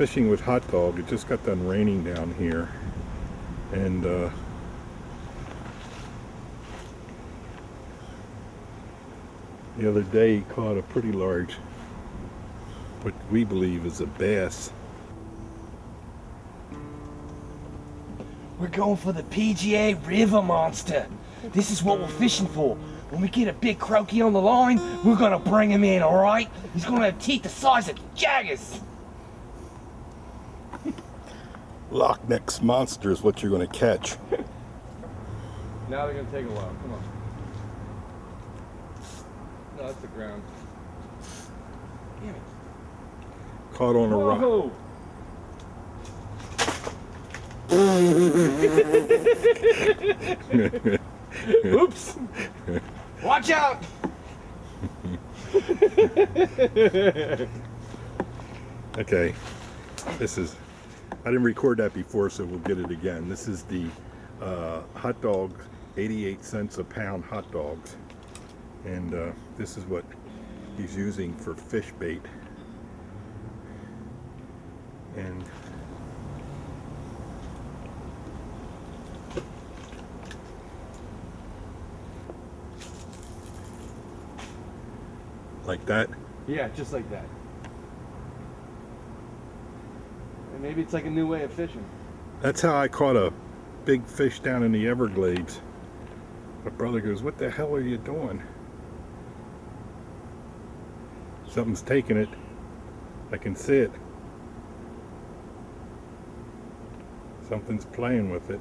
fishing with hot dog. It just got done raining down here. And uh, the other day he caught a pretty large, what we believe is a bass. We're going for the PGA River Monster. This is what we're fishing for. When we get a big croaky on the line, we're gonna bring him in, alright? He's gonna have teeth the size of jaggers. Loch Ness monster is what you're going to catch. Now they're gonna take a while. Come on. No, that's the ground. Damn it. Caught on a rock. Whoa! Oops! Watch out! Okay, this is, I didn't record that before, so we'll get it again. This is the uh, hot dog, 88 cents a pound hot dogs. And uh, this is what he's using for fish bait. And like that. Yeah, just like that. And maybe it's like a new way of fishing. That's how I caught a big fish down in the Everglades. My brother goes, what the hell are you doing? Something's taking it. I can see it. Something's playing with it.